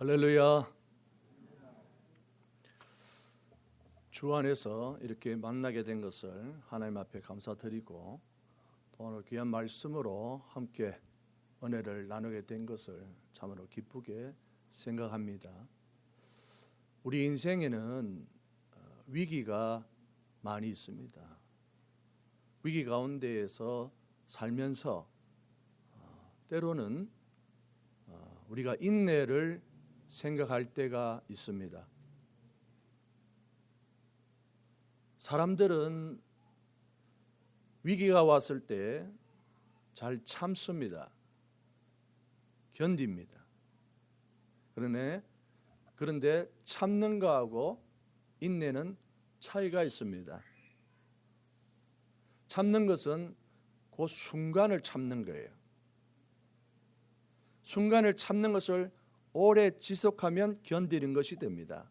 할렐루야. 주 안에서 이렇게 만나게 된 것을 하나님 앞에 감사드리고 또 오늘 귀한 말씀으로 함께 은혜를 나누게 된 것을 참으로 기쁘게 생각합니다. 우리 인생에는 어, 위기가 많이 있습니다. 위기 가운데에서 살면서 어, 때로는 어, 우리가 인내를 생각할 때가 있습니다. 사람들은 위기가 왔을 때 잘 참습니다. 견딥니다. 그러네 그런데 참는 거하고 인내는 차이가 있습니다. 참는 것은 그 순간을 참는 거예요. 순간을 참는 것을 오래 지속하면 견디는 것이 됩니다.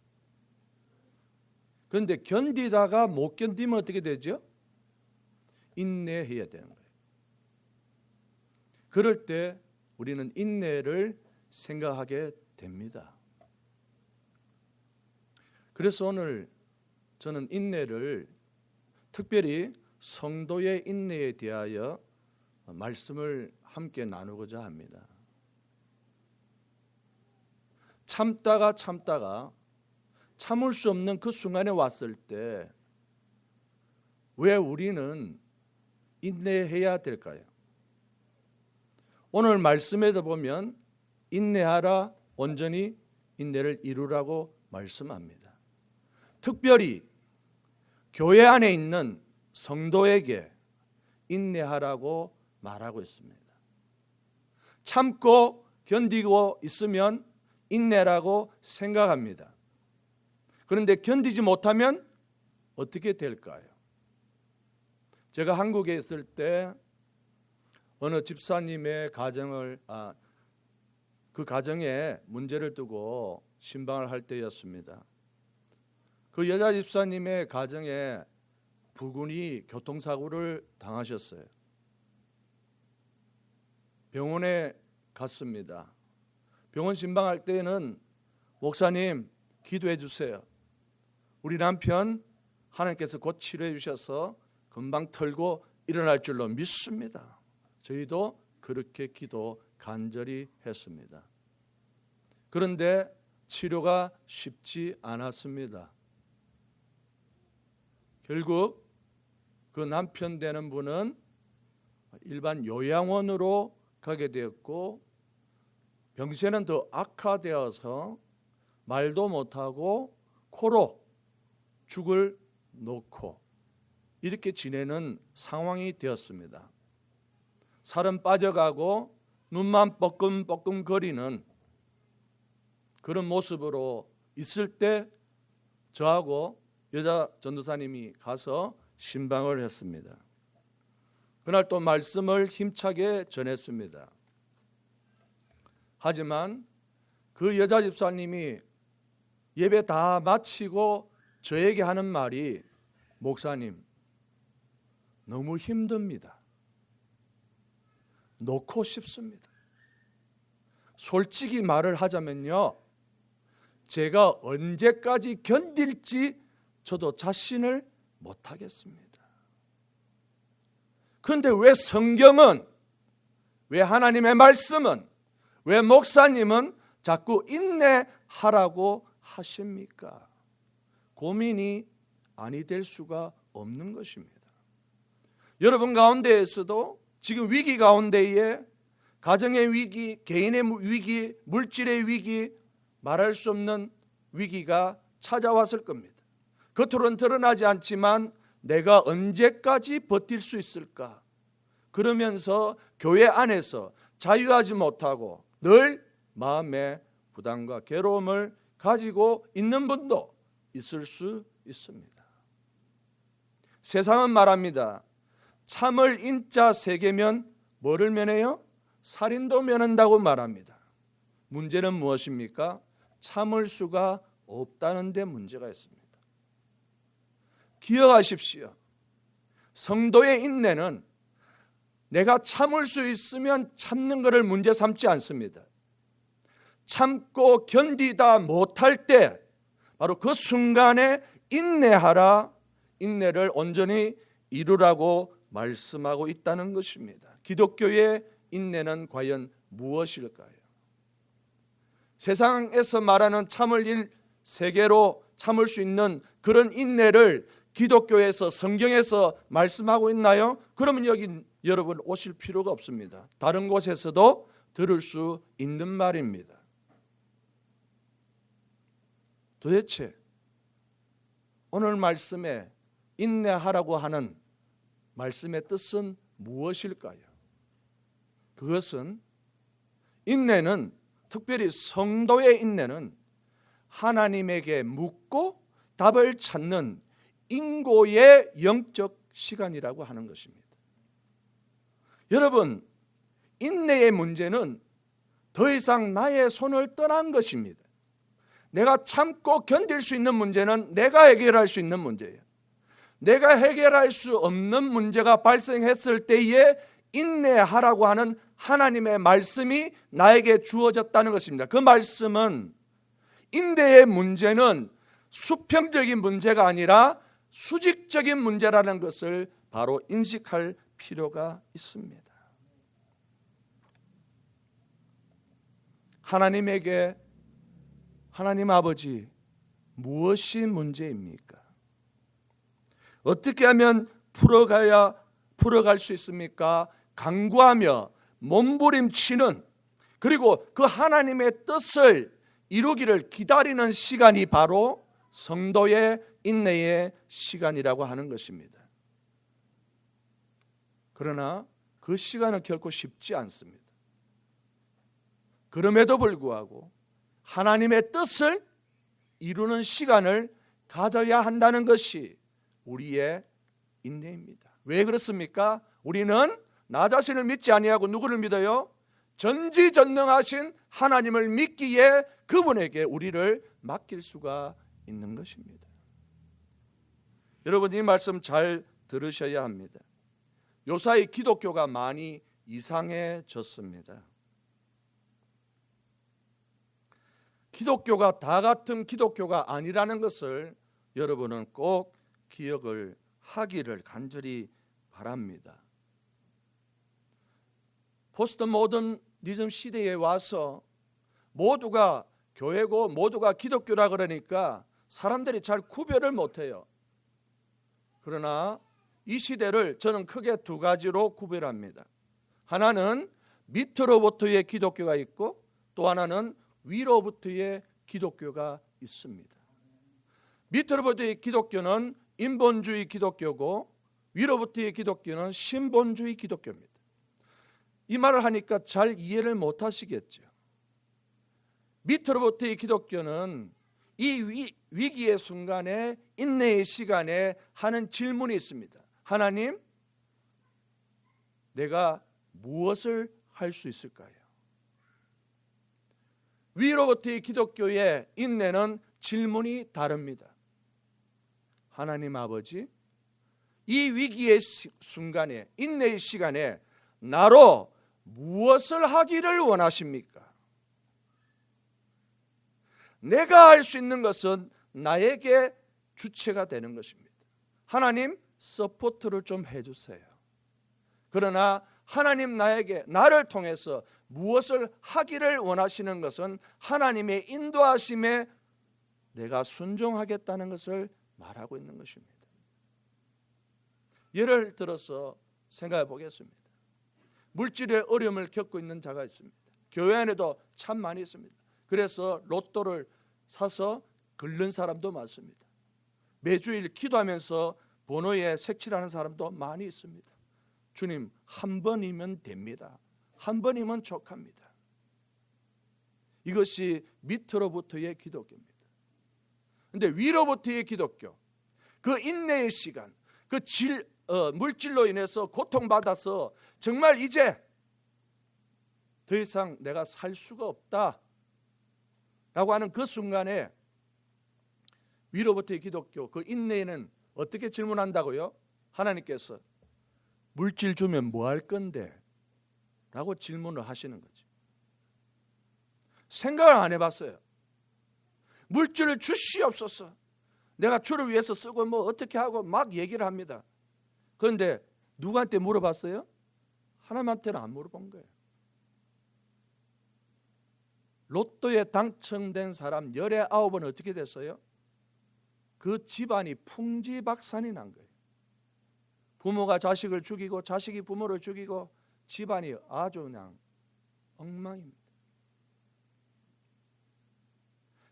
그런데 견디다가 못 견디면 어떻게 되죠? 인내해야 되는 거예요. 그럴 때 우리는 인내를 생각하게 됩니다. 그래서 오늘 저는 인내를 특별히 성도의 인내에 대하여 말씀을 함께 나누고자 합니다. 참다가 참다가 참을 수 없는 그 순간에 왔을 때 왜 우리는 인내해야 될까요? 오늘 말씀에도 보면 인내하라 온전히 인내를 이루라고 말씀합니다. 특별히 교회 안에 있는 성도에게 인내하라고 말하고 있습니다. 참고 견디고 있으면 인내라고 생각합니다. 그런데 견디지 못하면 어떻게 될까요? 제가 한국에 있을 때 어느 집사님의 가정을 아, 그 가정에 문제를 두고 신방을 할 때였습니다. 그 여자 집사님의 가정에 부군이 교통사고를 당하셨어요. 병원에 갔습니다. 병원 신방할 때는 목사님 기도해 주세요. 우리 남편 하나님께서 곧 치료해 주셔서 금방 털고 일어날 줄로 믿습니다. 저희도 그렇게 기도 간절히 했습니다. 그런데 치료가 쉽지 않았습니다. 결국 그 남편 되는 분은 일반 요양원으로 가게 되었고 병세는 더 악화되어서 말도 못하고 코로 죽을 놓고 이렇게 지내는 상황이 되었습니다. 살은 빠져가고 눈만 뻐끔뻐끔 거리는 그런 모습으로 있을 때 저하고 여자 전도사님이 가서 신방을 했습니다. 그날 또 말씀을 힘차게 전했습니다. 하지만 그 여자 집사님이 예배 다 마치고 저에게 하는 말이 목사님 너무 힘듭니다. 놓고 싶습니다. 솔직히 말을 하자면요. 제가 언제까지 견딜지 저도 자신을 못하겠습니다. 그런데 왜 성경은, 왜 하나님의 말씀은, 왜 목사님은 자꾸 인내하라고 하십니까? 고민이 아니 될 수가 없는 것입니다. 여러분 가운데에서도 지금 위기 가운데에 가정의 위기, 개인의 위기, 물질의 위기, 말할 수 없는 위기가 찾아왔을 겁니다. 겉으로는 드러나지 않지만 내가 언제까지 버틸 수 있을까? 그러면서 교회 안에서 자유하지 못하고 늘 마음의 부담과 괴로움을 가지고 있는 분도 있을 수 있습니다. 세상은 말합니다. 참을 인자 세 개면 뭐를 면해요? 살인도 면한다고 말합니다. 문제는 무엇입니까? 참을 수가 없다는 데 문제가 있습니다. 기억하십시오. 성도의 인내는 내가 참을 수 있으면 참는 것을 문제 삼지 않습니다. 참고 견디다 못할 때 바로 그 순간에 인내하라 인내를 온전히 이루라고 말씀하고 있다는 것입니다. 기독교의 인내는 과연 무엇일까요? 세상에서 말하는 참을 일 세계로 참을 수 있는 그런 인내를 기독교에서 성경에서 말씀하고 있나요? 그러면 여기 여러분 오실 필요가 없습니다. 다른 곳에서도 들을 수 있는 말입니다. 도대체 오늘 말씀에 인내하라고 하는 말씀의 뜻은 무엇일까요? 그것은 인내는 특별히 성도의 인내는 하나님에게 묻고 답을 찾는 인고의 영적 시간이라고 하는 것입니다. 여러분, 인내의 문제는 더 이상 나의 손을 떠난 것입니다. 내가 참고 견딜 수 있는 문제는 내가 해결할 수 있는 문제예요. 내가 해결할 수 없는 문제가 발생했을 때에 인내하라고 하는 하나님의 말씀이 나에게 주어졌다는 것입니다. 그 말씀은 인내의 문제는 수평적인 문제가 아니라 수직적인 문제라는 것을 바로 인식할 필요가 있습니다. 하나님에게 하나님 아버지 무엇이 문제입니까? 어떻게 하면 풀어가야 풀어갈 수 있습니까? 강구하며 몸부림치는 그리고 그 하나님의 뜻을 이루기를 기다리는 시간이 바로 성도의 인내의 시간이라고 하는 것입니다. 그러나 그 시간은 결코 쉽지 않습니다. 그럼에도 불구하고 하나님의 뜻을 이루는 시간을 가져야 한다는 것이 우리의 인내입니다. 왜 그렇습니까? 우리는 나 자신을 믿지 아니하고 누구를 믿어요? 전지전능하신 하나님을 믿기에 그분에게 우리를 맡길 수가 있는 것입니다. 여러분 이 말씀 잘 들으셔야 합니다. 요사이 기독교가 많이 이상해졌습니다. 기독교가 다 같은 기독교가 아니라는 것을 여러분은 꼭 기억을 하기를 간절히 바랍니다. 포스트 모더니즘 시대에 와서 모두가 교회고 모두가 기독교라 그러니까 사람들이 잘 구별을 못해요. 그러나 이 시대를 저는 크게 두 가지로 구별합니다. 하나는 밑으로부터의 기독교가 있고 또 하나는 위로부터의 기독교가 있습니다. 밑으로부터의 기독교는 인본주의 기독교고 위로부터의 기독교는 신본주의 기독교입니다. 이 말을 하니까 잘 이해를 못 하시겠죠. 밑으로부터의 기독교는 이 위, 기의 순간에 인내의 시간에 하는 질문이 있습니다. 하나님, 내가 무엇을 할 수 있을까요? 위로부터의 기독교의 인내는 질문이 다릅니다. 하나님 아버지, 이 위기의 순간에 인내의 시간에 나로 무엇을 하기를 원하십니까? 내가 할 수 있는 것은 나에게 주체가 되는 것입니다. 하나님 support를 좀 해주세요. 그러나 하나님 나에게 나를 통해서 무엇을 하기를 원하시는 것은 하나님의 인도하심에 내가 순종하겠다는 것을 말하고 있는 것입니다. 예를 들어서 생각해 보겠습니다. 물질의 어려움을 겪고 있는 자가 있습니다. 교회 안에도 참 많이 있습니다. 그래서 로또를 사서 긁는 사람도 많습니다. 매주일 기도하면서 번호에 색칠하는 사람도 많이 있습니다. 주님, 한 번이면 됩니다. 한 번이면 족합니다. 이것이 밑으로부터의 기독교입니다. 근데 위로부터의 기독교, 그 인내의 시간, 그 질, 어, 물질로 인해서 고통받아서 정말 이제 더 이상 내가 살 수가 없다. 라고 하는 그 순간에 위로부터의 기독교, 그 인내는 어떻게 질문한다고요? 하나님께서 물질 주면 뭐 할 건데? 라고 질문을 하시는 거죠. 생각을 안 해봤어요. 물질을 주시옵소서. 내가 주를 위해서 쓰고 뭐 어떻게 하고 막 얘기를 합니다. 그런데 누구한테 물어봤어요? 하나님한테는 안 물어본 거예요. 로또에 당첨된 사람 열의 아홉은 어떻게 됐어요? 그 집안이 풍지박산이 난 거예요. 부모가 자식을 죽이고 자식이 부모를 죽이고 집안이 아주 그냥 엉망입니다.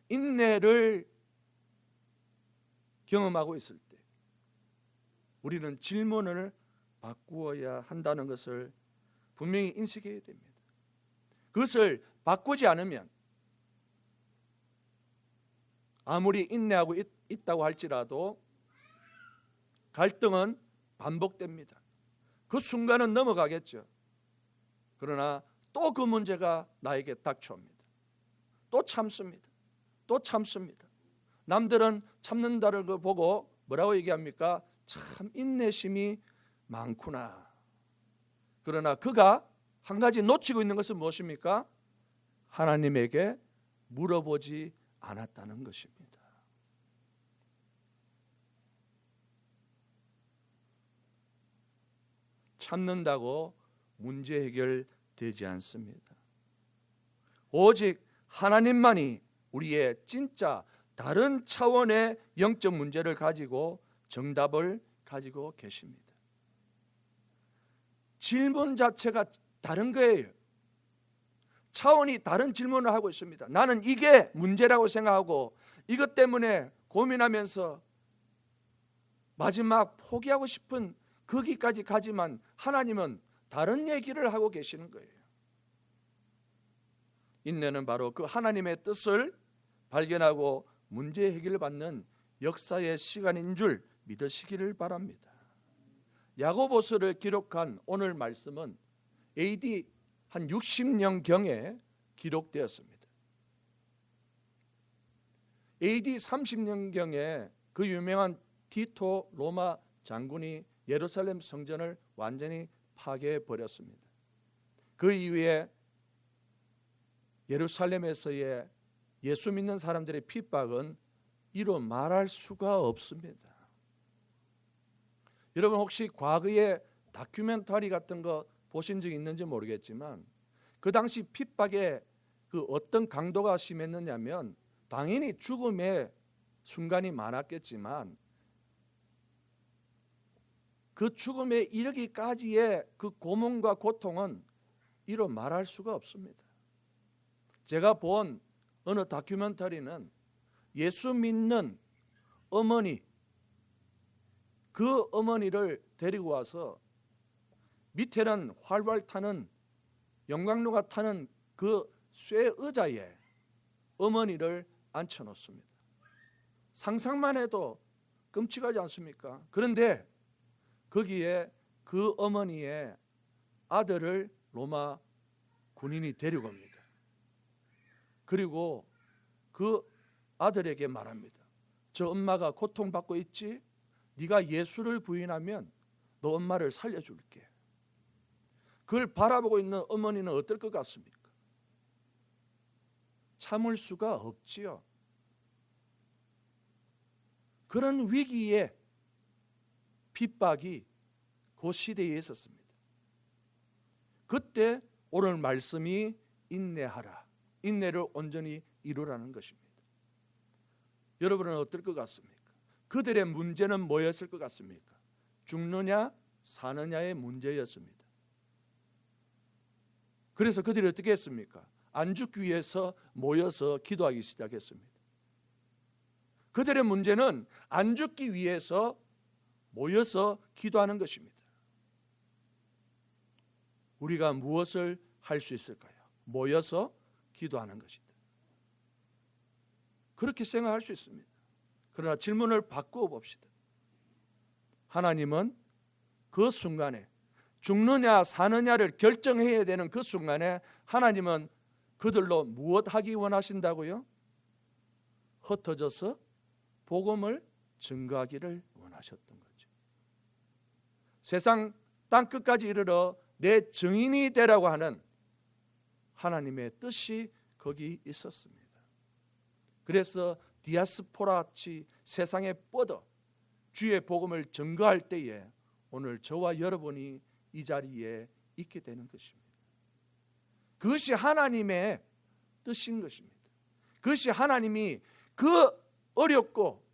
인내를 경험하고 있을 때 우리는 질문을 바꾸어야 한다는 것을 분명히 인식해야 됩니다. 그것을 바꾸지 않으면 아무리 인내하고 있, 있다고 할지라도 갈등은 반복됩니다. 그 순간은 넘어가겠죠. 그러나 또 그 문제가 나에게 닥쳐옵니다. 또 참습니다. 또 참습니다. 남들은 참는다를 그 보고 뭐라고 얘기합니까? 참 인내심이 많구나. 그러나 그가 한 가지 놓치고 있는 것은 무엇입니까? 하나님에게 물어보지 않았다는 것입니다. 참는다고 문제 해결되지 않습니다. 오직 하나님만이 우리의 진짜 다른 차원의 영적 문제를 가지고 정답을 가지고 계십니다. 질문 자체가 다른 거예요. 차원이 다른 질문을 하고 있습니다. 나는 이게 문제라고 생각하고 이것 때문에 고민하면서 마지막 포기하고 싶은 거기까지 가지만 하나님은 다른 얘기를 하고 계시는 거예요. 인내는 바로 그 하나님의 뜻을 발견하고 문제 해결을 받는 역사의 시간인 줄 믿으시기를 바랍니다. 야고보서를 기록한 오늘 말씀은 AD 한 60년 경에 기록되었습니다. AD 30년 경에 그 유명한 티토 로마 장군이 예루살렘 성전을 완전히 파괴해 버렸습니다. 그 이후에 예루살렘에서의 예수 믿는 사람들의 핍박은 이로 말할 수가 없습니다. 여러분 혹시 과거에 다큐멘터리 같은 거 보신 적 있는지 모르겠지만 그 당시 핍박의 그 어떤 강도가 심했느냐면 당연히 죽음의 순간이 많았겠지만 그 죽음에 이르기까지의 그 고문과 고통은 이로 말할 수가 없습니다. 제가 본 어느 다큐멘터리는 예수 믿는 어머니 그 어머니를 데리고 와서 밑에는 활활 타는 영광로가 타는 그 쇠 의자에 어머니를 앉혀 놓습니다. 상상만 해도 끔찍하지 않습니까? 그런데 거기에 그 어머니의 아들을 로마 군인이 데리고 옵니다. 그리고 그 아들에게 말합니다. 저 엄마가 고통받고 있지? 네가 예수를 부인하면 너 엄마를 살려줄게. 그걸 바라보고 있는 어머니는 어떨 것 같습니까? 참을 수가 없지요. 그런 위기에 핍박이 그 시대에 있었습니다. 그때 오늘 말씀이 인내하라. 인내를 온전히 이루라는 것입니다. 여러분은 어떨 것 같습니까? 그들의 문제는 뭐였을 것 같습니까? 죽느냐 사느냐의 문제였습니다. 그래서 그들이 어떻게 했습니까? 안 죽기 위해서 모여서 기도하기 시작했습니다. 그들의 문제는 안 죽기 위해서 모여서 기도하는 것입니다. 우리가 무엇을 할 수 있을까요? 모여서 기도하는 것이다. 그렇게 생각할 수 있습니다. 그러나 질문을 바꾸어 봅시다. 하나님은 그 순간에 죽느냐 사느냐를 결정해야 되는 그 순간에 하나님은 그들로 무엇 하기 원하신다고요? 흩어져서 복음을 증거하기를 원하셨던 거죠. 세상 땅 끝까지 이르러 내 증인이 되라고 하는 하나님의 뜻이 거기 있었습니다. 그래서 디아스포라치 세상에 뻗어 주의 복음을 증거할 때에 오늘 저와 여러분이 이 자리에 있게 되는 것입니다. 그것이 하나님의 뜻인 것입니다. 그것이 하나님이 그 어렵고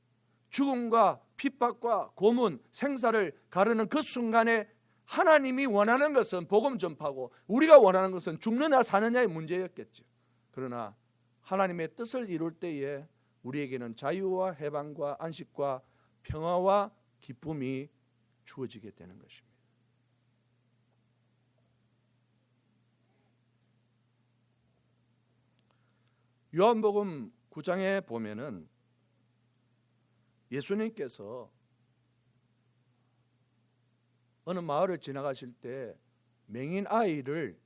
죽음과 핍박과 고문, 생사를 가르는 그 순간에 하나님이 원하는 것은 복음 전파고 우리가 원하는 것은 죽느냐 사느냐의 문제였겠죠. 그러나 하나님의 뜻을 이룰 때에 우리에게는 자유와 해방과 안식과 평화와 기쁨이 주어지게 되는 것입니다. 요한복음 9장에 보면은 예수님께서 어느 마을을 지나가실 때 맹인 아이를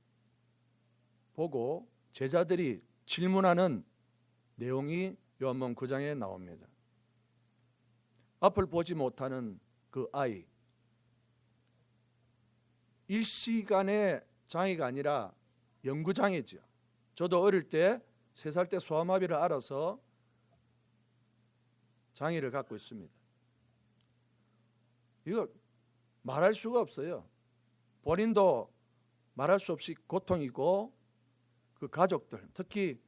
보고 제자들이 질문하는 내용이 요한복음 9장에 나옵니다. 앞을 보지 못하는 그 아이 일시간의 장애가 아니라 영구장애죠. 저도 어릴 때 세 살 때 소아마비를 알아서 장애를 갖고 있습니다. 이거 말할 수가 없어요. 본인도 말할 수 없이 고통이고 그 가족들, 특히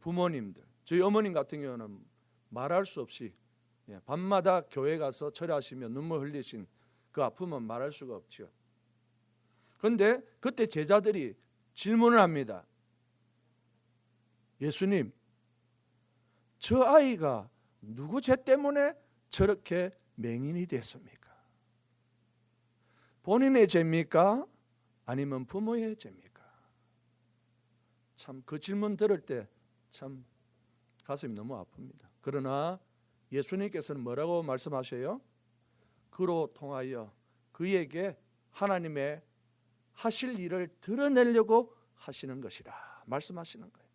부모님들, 저희 어머님 같은 경우는 말할 수 없이 예, 밤마다 교회 가서 철야하시며 눈물 흘리신 그 아픔은 말할 수가 없죠. 그런데 그때 제자들이 질문을 합니다. 예수님, 저 아이가 누구 죄 때문에 저렇게 맹인이 됐습니까? 본인의 죄입니까? 아니면 부모의 죄입니까? 참 그 질문 들을 때 참 가슴이 너무 아픕니다. 그러나 예수님께서는 뭐라고 말씀하셔요? 그로 통하여 그에게 하나님의 하실 일을 드러내려고 하시는 것이라 말씀하시는 거예요.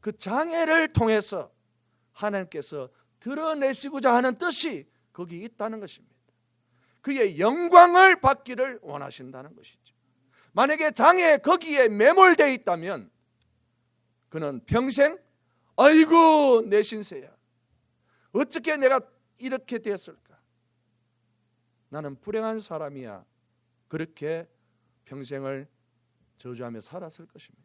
그 장애를 통해서 하나님께서 드러내시고자 하는 뜻이 거기 있다는 것입니다. 그의 영광을 받기를 원하신다는 것이죠. 만약에 장애 거기에 매몰되어 있다면 그는 평생 아이고 내 신세야. 어떻게 내가 이렇게 됐을까? 나는 불행한 사람이야. 그렇게 평생을 저주하며 살았을 것입니다.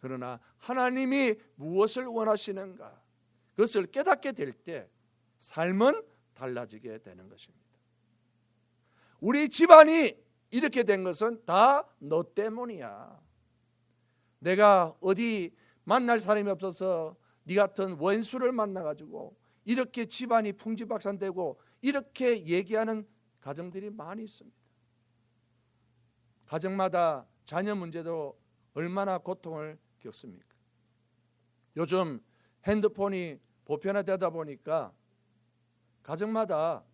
그러나 하나님이 무엇을 원하시는가? 그것을 깨닫게 될 때 삶은 달라지게 되는 것입니다. 우리 집안이 이렇게 된 것은 다 너 때문이야. 내가 어디 만날 사람이 없어서 네 같은 원수를 만나 가지고 이렇게 집안이 풍지박산되고 이렇게 얘기하는 가정들이 많이 있습니다. 가정마다 자녀 문제도 얼마나 고통을 겪습니까? 요즘 핸드폰이 보편화되다 보니까 가정마다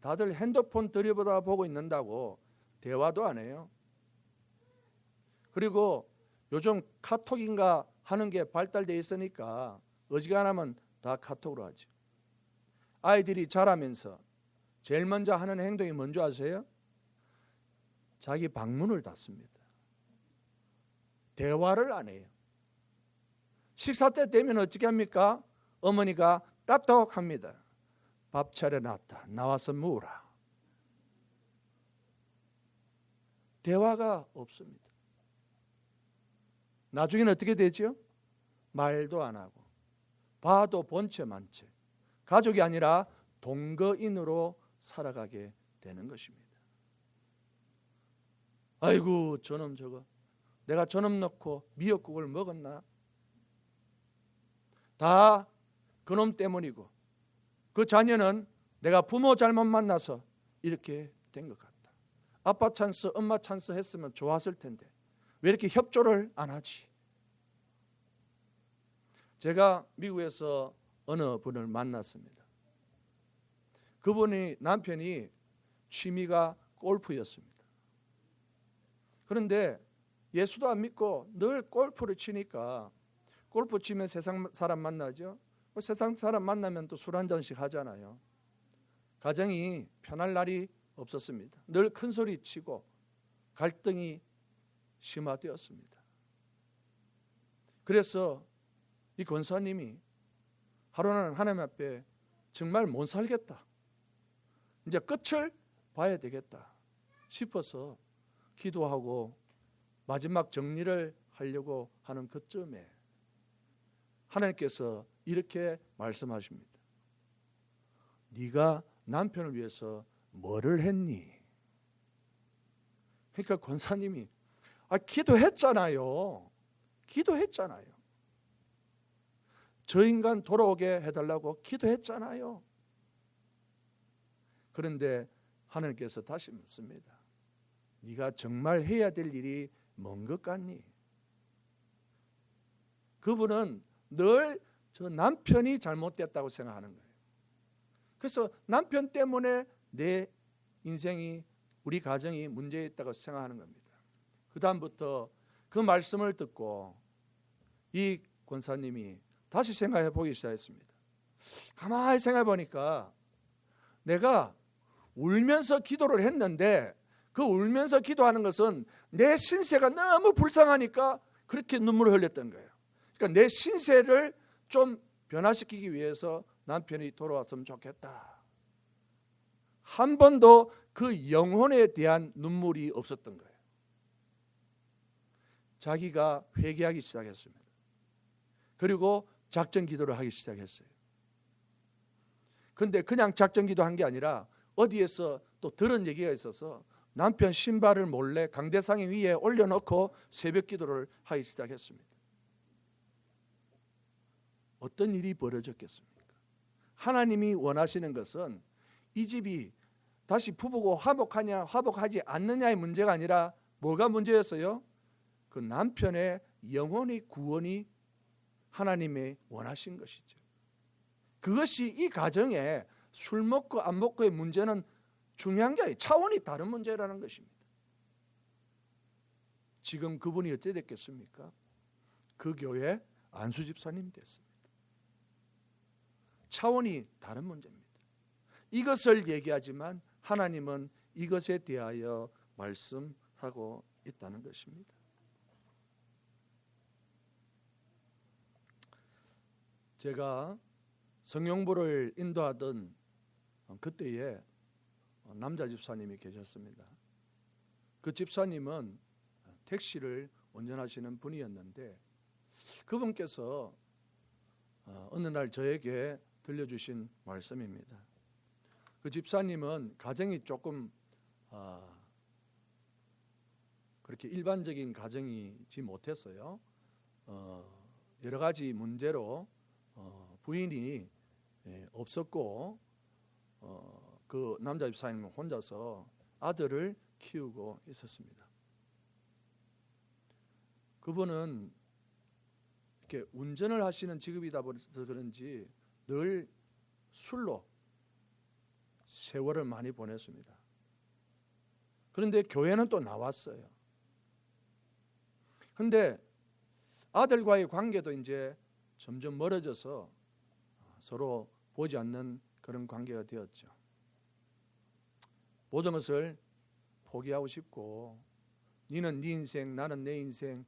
다들 핸드폰 들여보다 보고 있는다고 대화도 안 해요. 그리고 요즘 카톡인가 하는 게 발달돼 있으니까 어지간하면 다 카톡으로 하죠. 아이들이 자라면서 제일 먼저 하는 행동이 뭔지 아세요? 자기 방문을 닫습니다. 대화를 안 해요. 식사 때 되면 어떻게 합니까? 어머니가 따떡합니다. 밥 차려놨다. 나와서 먹으라. 대화가 없습니다. 나중에는 어떻게 되죠? 말도 안 하고 봐도 본체 만체 가족이 아니라 동거인으로 살아가게 되는 것입니다. 아이고 저놈 저거 내가 저놈 넣고 미역국을 먹었나? 다 그놈 때문이고 그 자녀는 내가 부모 잘못 만나서 이렇게 된 것 같다. 아빠 찬스, 엄마 찬스 했으면 좋았을 텐데 왜 이렇게 협조를 안 하지? 제가 미국에서 어느 분을 만났습니다. 그분이 남편이 취미가 골프였습니다. 그런데 예수도 안 믿고 늘 골프를 치니까 골프 치면 세상 사람 만나죠. 뭐 세상 사람 만나면 또 술 한 잔씩 하잖아요. 가정이 편할 날이 없었습니다. 늘 큰 소리 치고 갈등이 심화되었습니다. 그래서 이 권사님이 하루는 하나님 앞에 정말 못 살겠다. 이제 끝을 봐야 되겠다 싶어서 기도하고 마지막 정리를 하려고 하는 그쯤에 하나님께서 이렇게 말씀하십니다. 네가 남편을 위해서 뭐를 했니? 그러니까 권사님이 아 기도했잖아요. 기도했잖아요. 저 인간 돌아오게 해달라고 기도했잖아요. 그런데 하나님께서 다시 묻습니다. 네가 정말 해야 될 일이 뭔 것 같니? 그분은 늘 저 남편이 잘못됐다고 생각하는 거예요. 그래서 남편 때문에 내 인생이 우리 가정이 문제 있다고 생각하는 겁니다. 그 다음부터 그 말씀을 듣고 이 권사님이 다시 생각해 보기 시작했습니다. 가만히 생각해 보니까 내가 울면서 기도를 했는데 그 울면서 기도하는 것은 내 신세가 너무 불쌍하니까 그렇게 눈물을 흘렸던 거예요. 그러니까 내 신세를 좀 변화시키기 위해서 남편이 돌아왔으면 좋겠다. 한 번도 그 영혼에 대한 눈물이 없었던 거예요. 자기가 회개하기 시작했습니다. 그리고 작전 기도를 하기 시작했어요. 근데 그냥 작전 기도한 게 아니라 어디에서 또 들은 얘기가 있어서 남편 신발을 몰래 강대상에 위에 올려놓고 새벽 기도를 하기 시작했습니다. 어떤 일이 벌어졌겠습니까? 하나님이 원하시는 것은 이 집이 다시 부부고 화목하냐 화목하지 않느냐의 문제가 아니라 뭐가 문제였어요? 그 남편의 영혼의 구원이 하나님의 원하신 것이죠. 그것이 이 가정에 술 먹고 안 먹고의 문제는 중요한 게 아니에요. 차원이 다른 문제라는 것입니다. 지금 그분이 어찌 됐겠습니까? 그 교회 안수 집사님 됐습니다. 차원이 다른 문제입니다. 이것을 얘기하지만 하나님은 이것에 대하여 말씀하고 있다는 것입니다. 제가 성령부를 인도하던 그때에 남자 집사님이 계셨습니다. 그 집사님은 택시를 운전하시는 분이었는데 그분께서 어, 어느 날 저에게 들려주신 말씀입니다. 그 집사님은 가정이 조금 아, 그렇게 일반적인 가정이지 못했어요. 어, 여러 가지 문제로 어, 부인이 예, 없었고 어, 그 남자 집사님은 혼자서 아들을 키우고 있었습니다. 그분은 이렇게 운전을 하시는 직업이다 보서 그런지 늘 술로 세월을 많이 보냈습니다. 그런데 교회는 또 나왔어요. 근데 아들과의 관계도 이제 점점 멀어져서 서로 보지 않는 그런 관계가 되었죠. 모든 것을 포기하고 싶고 니는 네 인생 나는 내 인생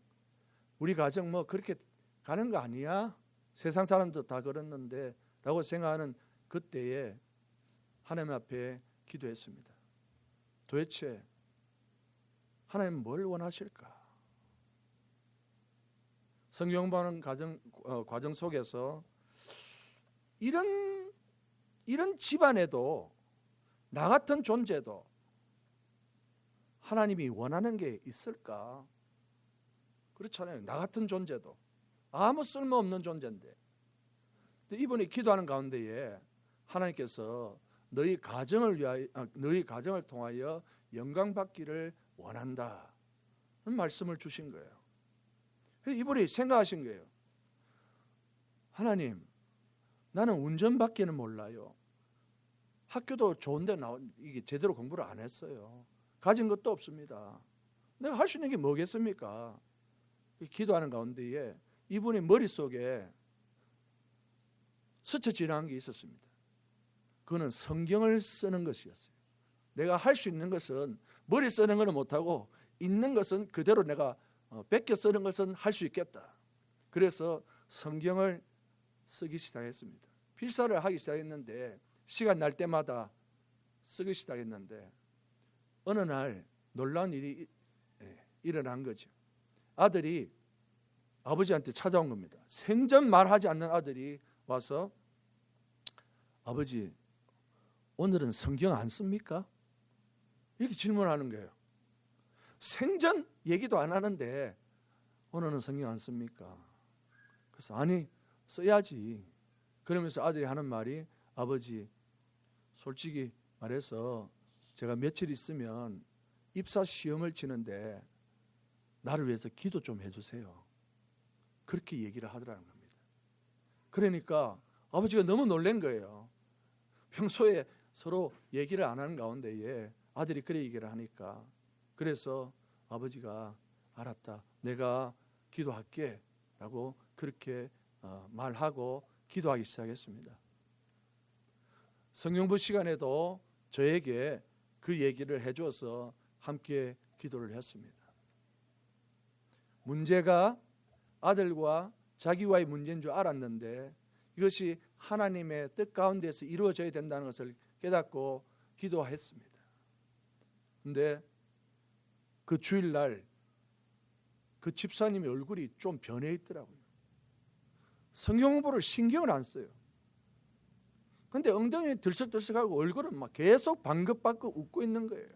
우리 가정 뭐 그렇게 가는 거 아니야? 세상 사람도 다 그랬는데 라고 생각하는 그때에 하나님 앞에 기도했습니다. 도대체 하나님 뭘 원하실까? 성경 보는 과정, 어, 과정 속에서 이런 이런 집안에도 나 같은 존재도 하나님이 원하는 게 있을까? 그렇잖아요. 나 같은 존재도 아무 쓸모없는 존재인데 이분이 기도하는 가운데에 하나님께서 너희 가정을 위하여 아, 너희 가정을 통하여 영광 받기를 원한다. 는 말씀을 주신 거예요. 이분이 생각하신 거예요. 하나님, 나는 운전밖에는 몰라요. 학교도 좋은데 나 이게 제대로 공부를 안 했어요. 가진 것도 없습니다. 내가 할 수 있는 게 뭐겠습니까? 기도하는 가운데에 이분의 머릿속에 스쳐 지나간 게 있었습니다. 그거는 성경을 쓰는 것이었어요. 내가 할 수 있는 것은 머리 쓰는 것은 못하고 있는 것은 그대로 내가 어, 베껴 쓰는 것은 할 수 있겠다. 그래서 성경을 쓰기 시작했습니다. 필사를 하기 시작했는데 시간 날 때마다 쓰기 시작했는데 어느 날 놀라운 일이 예, 일어난 거죠. 아들이 아버지한테 찾아온 겁니다. 생전 말하지 않는 아들이 와서 아버지 오늘은 성경 안 씁니까? 이렇게 질문하는 거예요. 생전 얘기도 안 하는데 오늘은 성경 안 씁니까? 그래서 아니 써야지. 그러면서 아들이 하는 말이 아버지 솔직히 말해서 제가 며칠 있으면 입사 시험을 치는데 나를 위해서 기도 좀 해주세요. 그렇게 얘기를 하더라는 겁니다. 그러니까 아버지가 너무 놀란 거예요. 평소에 서로 얘기를 안 하는 가운데에 아들이 그래 얘기를 하니까 그래서 아버지가 알았다. 내가 기도할게. 라고 그렇게 어, 말하고 기도하기 시작했습니다. 성경부 시간에도 저에게 그 얘기를 해줘서 함께 기도를 했습니다. 문제가 아들과 자기와의 문제인 줄 알았는데 이것이 하나님의 뜻 가운데서 이루어져야 된다는 것을 깨닫고 기도했습니다. 근데 그 주일날 그 집사님의 얼굴이 좀 변해 있더라고요. 성경 공부를 신경을 안 써요. 근데 엉덩이 들썩들썩하고 얼굴은 막 계속 방긋방긋 웃고 있는 거예요.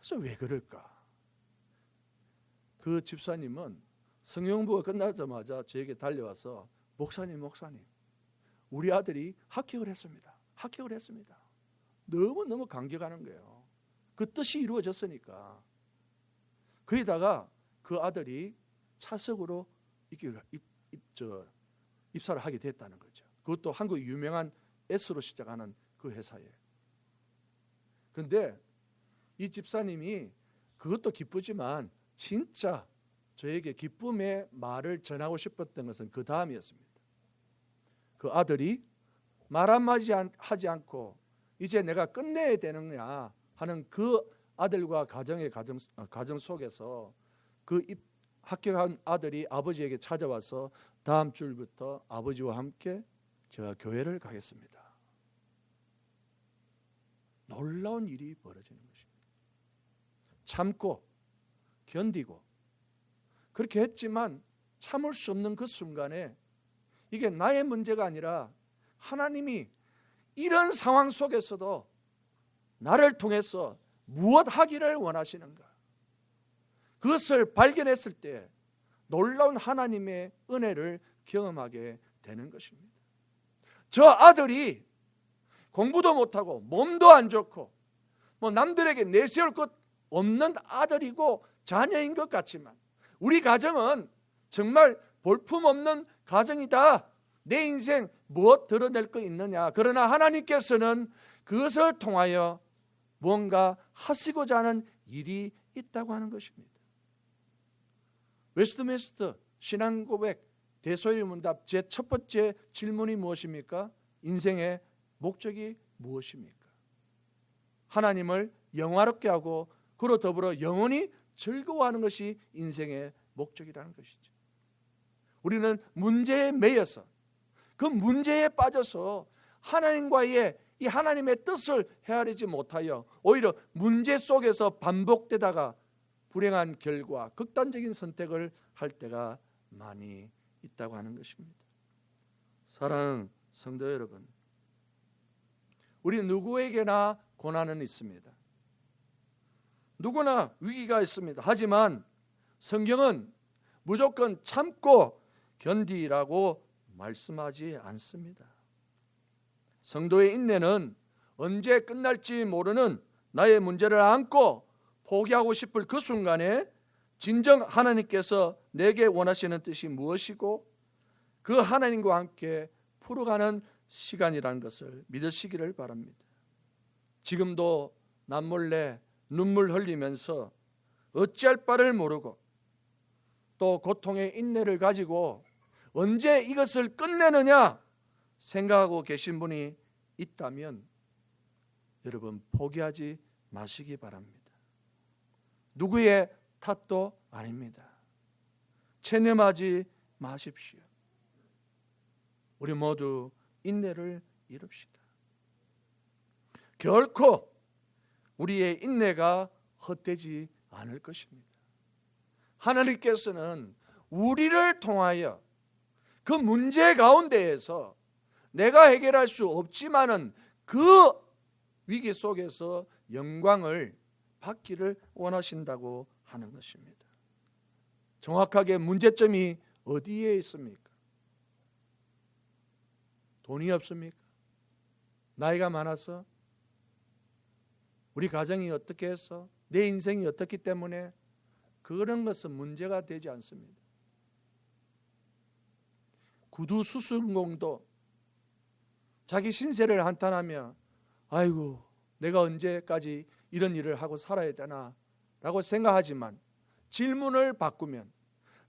그래서 왜 그럴까? 그 집사님은 성경부가 끝나자마자 저에게 달려와서 목사님, 목사님, 우리 아들이 합격을 했습니다. 합격을 했습니다. 너무 너무 감격하는 거예요. 그 뜻이 이루어졌으니까. 거기다가 그 아들이 차석으로 입사를 하게 됐다는 거죠. 그것도 한국 유명한 S로 시작하는 그 회사에. 근데 이 집사님이 그것도 기쁘지만 진짜 저에게 기쁨의 말을 전하고 싶었던 것은 그 다음이었습니다. 그 아들이 말 한마디 하지 않고 이제 내가 끝내야 되느냐 하는 그 아들과 가정의 가정, 어, 가정 속에서 그 입, 합격한 아들이 아버지에게 찾아와서 다음 주부터 아버지와 함께 제가 교회를 가겠습니다. 놀라운 일이 벌어지는 것입니다. 참고 견디고 그렇게 했지만 참을 수 없는 그 순간에 이게 나의 문제가 아니라 하나님이 이런 상황 속에서도 나를 통해서 무엇 하기를 원하시는가? 그것을 발견했을 때 놀라운 하나님의 은혜를 경험하게 되는 것입니다. 저 아들이 공부도 못하고 몸도 안 좋고 뭐 남들에게 내세울 것 없는 아들이고 자녀인 것 같지만 우리 가정은 정말 볼품없는 가정이다. 내 인생 무엇 드러낼 거 있느냐. 그러나 하나님께서는 그것을 통하여 뭔가 하시고자 하는 일이 있다고 하는 것입니다. 웨스트민스터 신앙 고백 대소의 문답 제 첫 번째 질문이 무엇입니까? 인생의 목적이 무엇입니까? 하나님을 영화롭게 하고 그로 더불어 영원히 즐거워하는 것이 인생의 목적이라는 것이죠. 우리는 문제에 매여서 그 문제에 빠져서 하나님과의 이 하나님의 뜻을 헤아리지 못하여 오히려 문제 속에서 반복되다가 불행한 결과 극단적인 선택을 할 때가 많이 있다고 하는 것입니다. 사랑하는 성도 여러분, 우리 누구에게나 고난은 있습니다. 누구나 위기가 있습니다. 하지만 성경은 무조건 참고 견디라고 말씀하지 않습니다. 성도의 인내는 언제 끝날지 모르는 나의 문제를 안고 포기하고 싶을 그 순간에 진정 하나님께서 내게 원하시는 뜻이 무엇이고 그 하나님과 함께 풀어가는 시간이라는 것을 믿으시기를 바랍니다. 지금도 남몰래 눈물 흘리면서 어찌할 바를 모르고 또 고통의 인내를 가지고 언제 이것을 끝내느냐 생각하고 계신 분이 있다면 여러분 포기하지 마시기 바랍니다. 누구의 탓도 아닙니다. 체념하지 마십시오. 우리 모두 인내를 이룹시다. 결코 우리의 인내가 헛되지 않을 것입니다. 하나님께서는 우리를 통하여 그 문제 가운데에서 내가 해결할 수 없지만은 그 위기 속에서 영광을 받기를 원하신다고 하는 것입니다. 정확하게 문제점이 어디에 있습니까? 돈이 없습니까? 나이가 많아서? 우리 가정이 어떻게 해서? 내 인생이 어떻기 때문에? 그런 것은 문제가 되지 않습니다. 구두 수순공도 자기 신세를 한탄하며 아이고 내가 언제까지 이런 일을 하고 살아야 되나 라고 생각하지만 질문을 바꾸면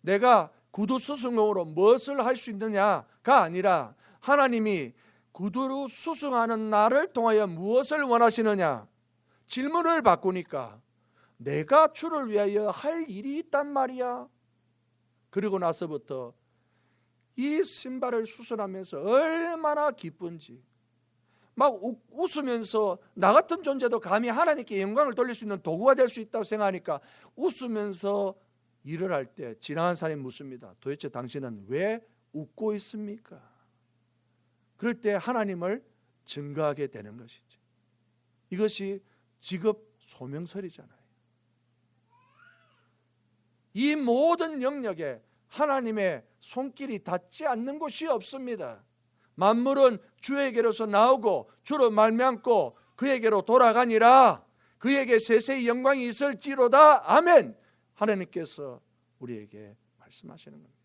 내가 구두 수승으로 무엇을 할 수 있느냐가 아니라 하나님이 구두로 수승하는 나를 통하여 무엇을 원하시느냐 질문을 바꾸니까 내가 주를 위하여 할 일이 있단 말이야. 그리고 나서부터 이 신발을 수술하면서 얼마나 기쁜지 막 웃으면서 나 같은 존재도 감히 하나님께 영광을 돌릴 수 있는 도구가 될 수 있다고 생각하니까 웃으면서 일을 할 때 지나간 사람이 묻습니다. 도대체 당신은 왜 웃고 있습니까? 그럴 때 하나님을 증거하게 되는 것이죠. 이것이 직업 소명설이잖아요. 이 모든 영역에 하나님의 손길이 닿지 않는 곳이 없습니다. 만물은 주에게로서 나오고 주로 말미암고 그에게로 돌아가니라. 그에게 세세히 영광이 있을지로다. 아멘. 하나님께서 우리에게 말씀하시는 겁니다.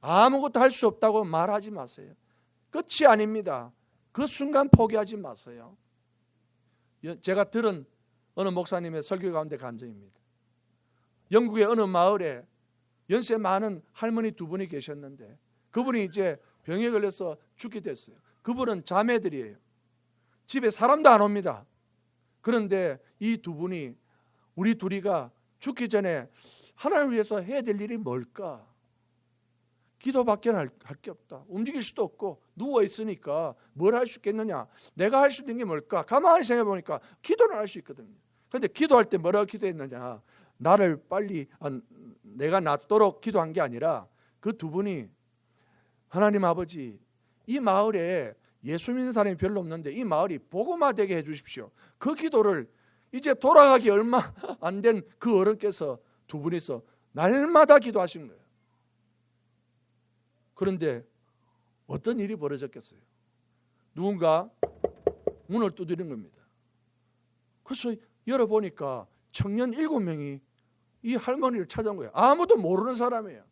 아무것도 할 수 없다고 말하지 마세요. 끝이 아닙니다. 그 순간 포기하지 마세요 제가 들은 어느 목사님의 설교 가운데 간증입니다 영국의 어느 마을에 연세 많은 할머니 두 분이 계셨는데 그분이 이제 병에 걸려서 죽게 됐어요. 그분은 자매들이에요. 집에 사람도 안 옵니다. 그런데 이 두 분이 우리 둘이가 죽기 전에 하나님을 위해서 해야 될 일이 뭘까? 기도밖에 할 게 없다. 움직일 수도 없고 누워 있으니까 뭘 할 수 있겠느냐? 내가 할 수 있는 게 뭘까? 가만히 생각해 보니까 기도는 할수 있거든요. 그런데 기도할 때 뭐라고 기도했느냐? 나를 빨리 아, 내가 낫도록 기도한 게 아니라 그 두 분이 하나님 아버지 이 마을에 예수 믿는 사람이 별로 없는데 이 마을이 복음화 되게 해 주십시오. 그 기도를 이제 돌아가기 얼마 안 된 그 어른께서 두 분이서 날마다 기도하신 거예요. 그런데 어떤 일이 벌어졌겠어요? 누군가 문을 두드린 겁니다. 그래서 열어보니까 청년 일곱 명이 이 할머니를 찾아온 거예요. 아무도 모르는 사람이에요.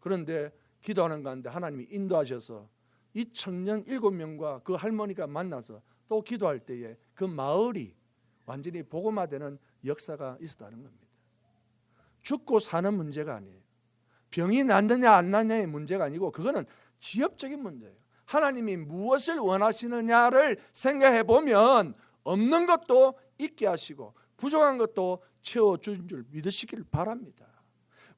그런데 기도하는 가운데 하나님이 인도하셔서 이 청년 일곱 명과 그 할머니가 만나서 또 기도할 때에 그 마을이 완전히 복음화되는 역사가 있었다는 겁니다. 죽고 사는 문제가 아니에요. 병이 낫느냐 안 낫느냐의 문제가 아니고 그거는 지엽적인 문제예요. 하나님이 무엇을 원하시느냐를 생각해 보면 없는 것도 있게 하시고 부족한 것도 채워준 줄 믿으시길 바랍니다.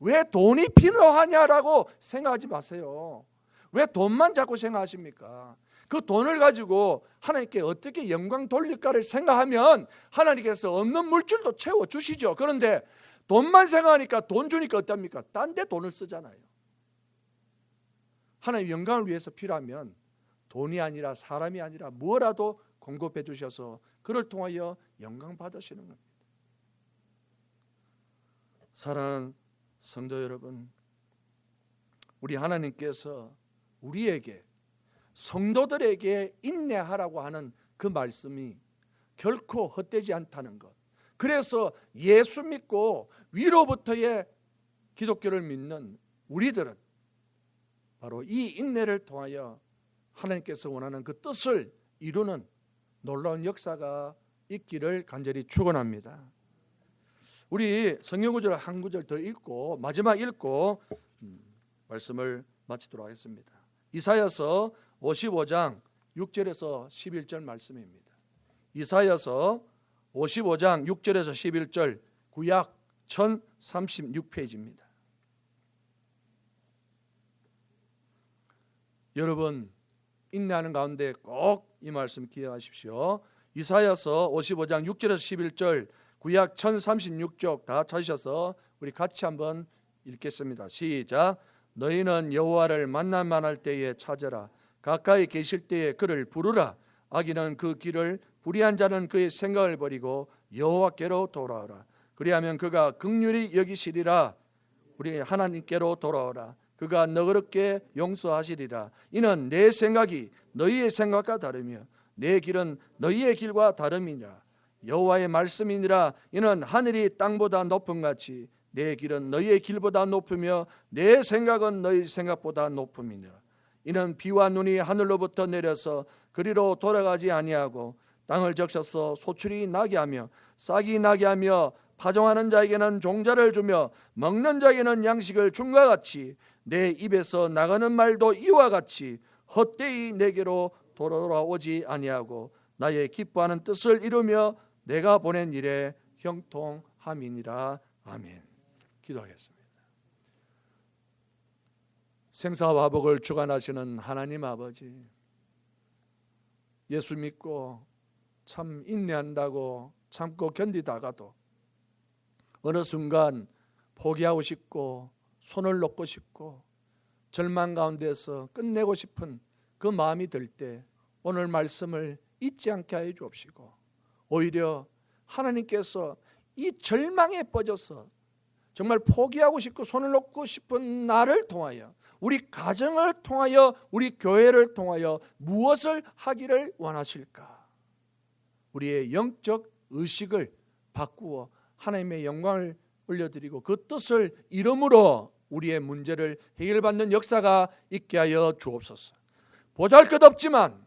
왜 돈이 필요하냐라고 생각하지 마세요. 왜 돈만 자꾸 생각하십니까? 그 돈을 가지고 하나님께 어떻게 영광 돌릴까를 생각하면 하나님께서 없는 물질도 채워 주시죠. 그런데 돈만 생각하니까 돈 주니까 어떻습니까? 딴 데 돈을 쓰잖아요. 하나님 영광을 위해서 필요하면 돈이 아니라 사람이 아니라 뭐라도 공급해 주셔서 그를 통하여 영광 받으시는 겁니다. 사랑하는 성도 여러분, 우리 하나님께서 우리에게 성도들에게 인내하라고 하는 그 말씀이 결코 헛되지 않다는 것. 그래서 예수 믿고 위로부터의 기독교를 믿는 우리들은 바로 이 인내를 통하여 하나님께서 원하는 그 뜻을 이루는 놀라운 역사가 있기를 간절히 축원합니다. 우리 성경 구절 한 구절 더 읽고 마지막 읽고 음, 말씀을 마치도록 하겠습니다. 이사야서 55장 6절에서 11절 말씀입니다. 이사야서 55장 6절에서 11절 구약 1036페이지입니다. 여러분 인내하는 가운데 꼭 이 말씀 기억하십시오. 이사야서 55장 6절에서 11절 구약 1036쪽 다 찾으셔서 우리 같이 한번 읽겠습니다. 시작. 너희는 여호와를 만날 만할 때에 찾아라. 가까이 계실 때에 그를 부르라. 아기는 그 길을 불의한 자는 그의 생각을 버리고 여호와께로 돌아오라. 그리하면 그가 극률이 여기시리라. 우리 하나님께로 돌아오라. 그가 너그럽게 용서하시리라. 이는 내 생각이 너희의 생각과 다르며 내 길은 너희의 길과 다름이니라. 여호와의 말씀이니라. 이는 하늘이 땅보다 높은 같이 내 길은 너희의 길보다 높으며 내 생각은 너희 생각보다 높음이니라. 이는 비와 눈이 하늘로부터 내려서 그리로 돌아가지 아니하고 땅을 적셔서 소출이 나게 하며 싹이 나게 하며 파종하는 자에게는 종자를 주며 먹는 자에게는 양식을 준과 같이 내 입에서 나가는 말도 이와 같이 헛되이 내게로 돌아오지 아니하고 나의 기뻐하는 뜻을 이루며 내가 보낸 일에 형통함이니라 아멘. 기도하겠습니다. 생사화복을 주관하시는 하나님 아버지 예수 믿고 참 인내한다고 참고 견디다가도 어느 순간 포기하고 싶고 손을 놓고 싶고 절망 가운데서 끝내고 싶은 그 마음이 들 때 오늘 말씀을 잊지 않게 하여 주옵시고 오히려 하나님께서 이 절망에 빠져서 정말 포기하고 싶고 손을 놓고 싶은 나를 통하여 우리 가정을 통하여 우리 교회를 통하여 무엇을 하기를 원하실까? 우리의 영적 의식을 바꾸어 하나님의 영광을 올려드리고 그 뜻을 이름으로 우리의 문제를 해결받는 역사가 있게 하여 주옵소서. 보잘 것 없지만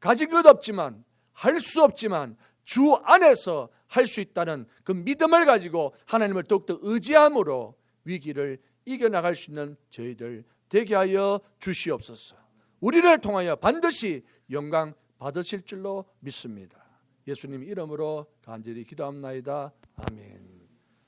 가진 것 없지만 할 수 없지만 주 안에서 할 수 있다는 그 믿음을 가지고 하나님을 더욱더 의지함으로 위기를 이겨나갈 수 있는 저희들 되게 하여 주시옵소서. 우리를 통하여 반드시 영광 받으실 줄로 믿습니다. 예수님 이름으로 간절히 기도합나이다. 아멘.